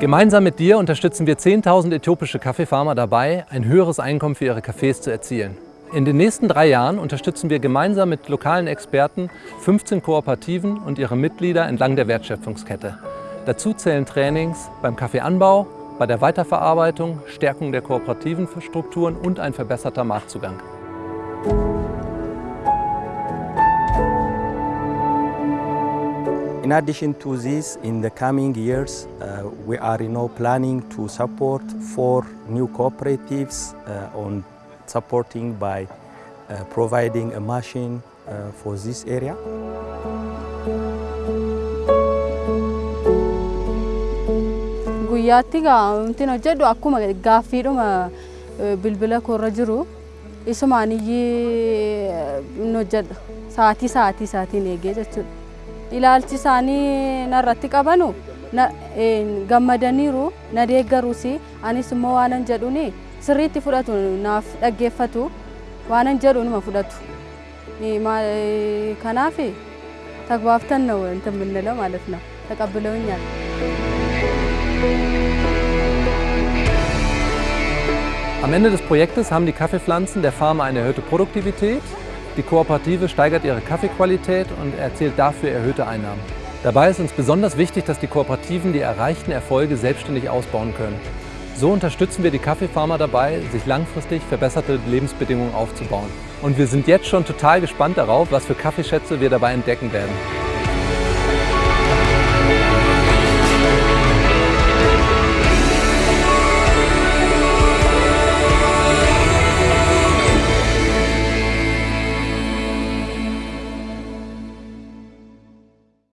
Gemeinsam mit dir unterstützen wir 10.000 äthiopische Kaffeefarmer dabei, ein höheres Einkommen für ihre Kaffees zu erzielen. In den nächsten drei Jahren unterstützen wir gemeinsam mit lokalen Experten 15 Kooperativen und ihre Mitglieder entlang der Wertschöpfungskette. Dazu zählen Trainings beim Kaffeeanbau, bei der Weiterverarbeitung, Stärkung der kooperativen Strukturen und ein verbesserter Marktzugang. In addition to this, in the coming years, uh, we are you know, planning to support four new cooperatives uh, on supporting by uh, providing a machine uh, for this area. Guyyaatti wanti hojjedhu akkuma gaaffiidhuma bilbila koorra jiru isumaan iyyee hojjedha sa'aatii sa'aatii isaatiin eegee jechuudha. Ilaalchi isaanii narratti qabanu gammadaniiru na deeggaruus anis immoo waanan jedhuuni sirriitti fudhatu naaf dhaggeeffatu waanan jedhu numa fudhatu kanaaf ተግባብተን ነው እንትን የምንለው ማለት ነው። ተቀብለውኛል። Am Ende des Projektes haben die Kaffeepflanzen der Farmer eine erhöhte Produktivität, die Kooperative steigert ihre Kaffeequalität und erzielt dafür erhöhte Einnahmen. Dabei ist uns besonders wichtig, dass die Kooperativen die erreichten Erfolge selbstständig ausbauen können. So unterstützen wir die Kaffeefarmer dabei, sich langfristig verbesserte Lebensbedingungen aufzubauen. Und wir sind jetzt schon total gespannt darauf, was für Kaffeeschätze wir dabei entdecken werden.